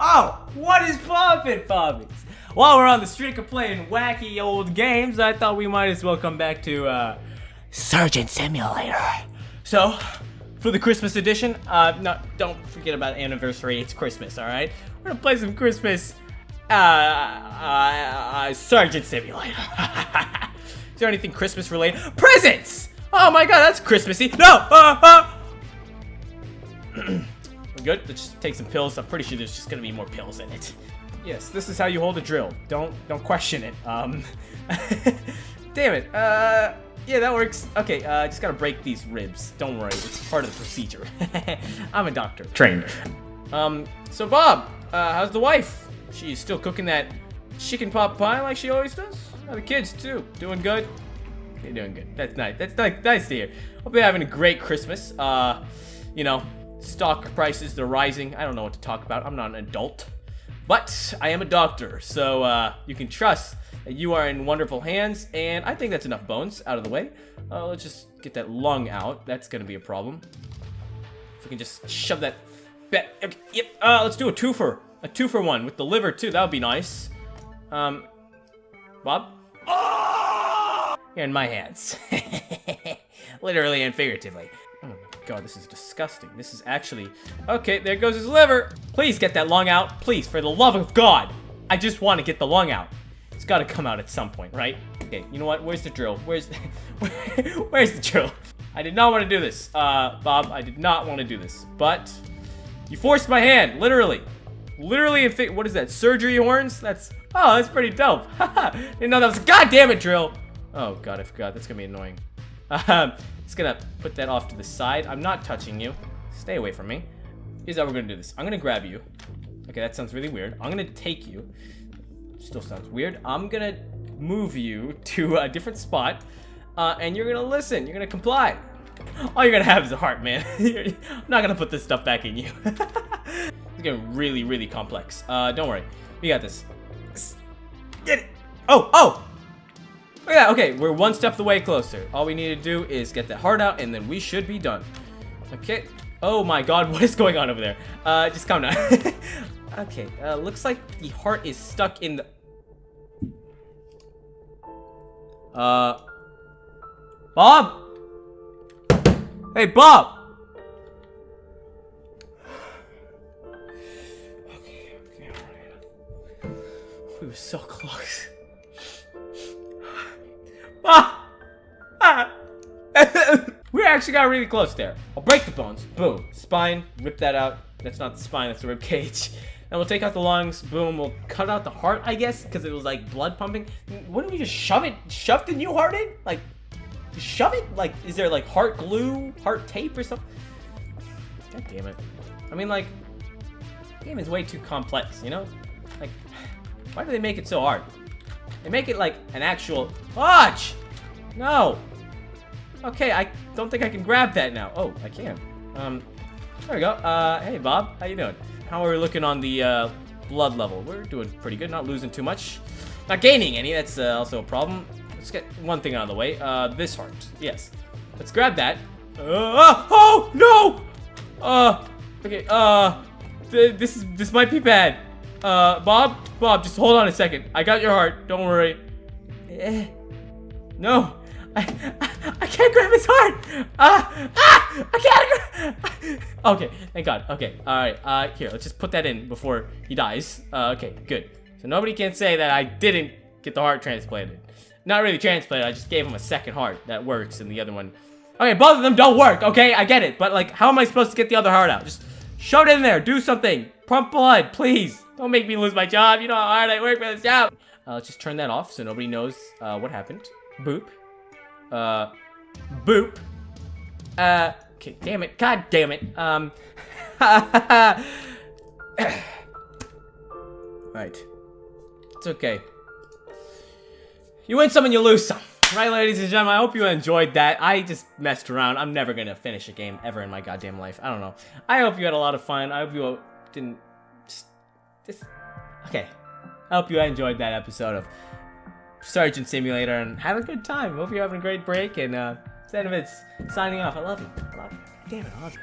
Oh, what is poppin', poppies? While we're on the streak of playing wacky old games, I thought we might as well come back to uh, Surgeon Simulator. So, for the Christmas edition, uh, no, don't forget about anniversary. It's Christmas, all right? We're gonna play some Christmas uh, uh, uh Surgeon Simulator. is there anything Christmas related? Presents! Oh my god, that's Christmassy. No! We're good. Let's just take some pills. I'm pretty sure there's just gonna be more pills in it. Yes, this is how you hold a drill. Don't don't question it. Um, damn it. Uh, yeah, that works. Okay, uh, just gotta break these ribs. Don't worry, it's part of the procedure. I'm a doctor. Trained. Um, so Bob, uh, how's the wife? She's still cooking that chicken pot pie like she always does? How the kids too? Doing good? They're doing good. That's nice. That's nice, nice to hear. Hope you're having a great Christmas. Uh, you know, stock prices, they're rising. I don't know what to talk about. I'm not an adult. But I am a doctor, so uh, you can trust that you are in wonderful hands, and I think that's enough bones out of the way. Uh, let's just get that lung out. That's gonna be a problem. If we can just shove that... Bet. Okay, yep, uh, let's do a two-for. A two-for one with the liver, too. That would be nice. Um, Bob? You're in my hands. Literally and figuratively. God, this is disgusting. This is actually... Okay, there goes his liver. Please get that lung out. Please, for the love of God. I just want to get the lung out. It's got to come out at some point, right? Okay, you know what? Where's the drill? Where's the... Where's the drill? I did not want to do this. Uh, Bob, I did not want to do this. But... You forced my hand, literally. Literally, if what is that? Surgery horns? That's oh, that's pretty dope. Didn't know that was. God damn it, drill. Oh god, I forgot. That's gonna be annoying. Um, just gonna put that off to the side. I'm not touching you. Stay away from me. Here's how we're gonna do this. I'm gonna grab you. Okay, that sounds really weird. I'm gonna take you. Still sounds weird. I'm gonna move you to a different spot, uh, and you're gonna listen. You're gonna comply. All you're gonna have is a heart, man. I'm not gonna put this stuff back in you. It's getting really, really complex. Uh, don't worry. We got this. Get it! Oh, oh! That. Okay, we're one step the way closer. All we need to do is get that heart out, and then we should be done. Okay. Oh my god, what is going on over there? Uh, just calm down. okay, uh, looks like the heart is stuck in the... Uh... Bob? Hey, Bob! okay, okay, alright. We were so close. we actually got really close there. I'll break the bones. Boom. Spine. Rip that out. That's not the spine. That's the rib cage. And we'll take out the lungs. Boom. We'll cut out the heart, I guess, because it was like blood pumping. Wouldn't we just shove it? Shove the new heart in? Like, shove it? Like, is there like heart glue, heart tape or something? God damn it. I mean, like, the game is way too complex, you know? Like, why do they make it so hard? They make it like an actual... Watch! No! Okay, I don't think I can grab that now. Oh, I can. Um, there we go. Uh, hey, Bob. How you doing? How are we looking on the uh, blood level? We're doing pretty good. Not losing too much. Not gaining any. That's uh, also a problem. Let's get one thing out of the way. Uh, this heart. Yes. Let's grab that. Uh, oh, no! Uh, okay, uh, th this is, this might be bad. Uh, Bob? Bob, just hold on a second. I got your heart. Don't worry. Eh. No. I, I can't grab his heart. Ah, ah, I can't. grab- okay, thank God. Okay, all right. Uh, here, let's just put that in before he dies. Uh, okay, good. So nobody can say that I didn't get the heart transplanted. Not really transplanted. I just gave him a second heart that works, and the other one. Okay, both of them don't work. Okay, I get it. But like, how am I supposed to get the other heart out? Just shove it in there. Do something. Pump blood, please. Don't make me lose my job. You know how hard I work for this job. Uh, let's just turn that off so nobody knows uh, what happened. Boop. Uh, boop. Uh, okay, damn it. God damn it. Um, right. It's okay. You win some and you lose some. Right, ladies and gentlemen, I hope you enjoyed that. I just messed around. I'm never gonna finish a game ever in my goddamn life. I don't know. I hope you had a lot of fun. I hope you didn't just okay. I hope you enjoyed that episode of Surgeon Simulator and have a good time. Hope you're having a great break and uh Xenovids signing off. I love you. I love you. Damn it, I love you.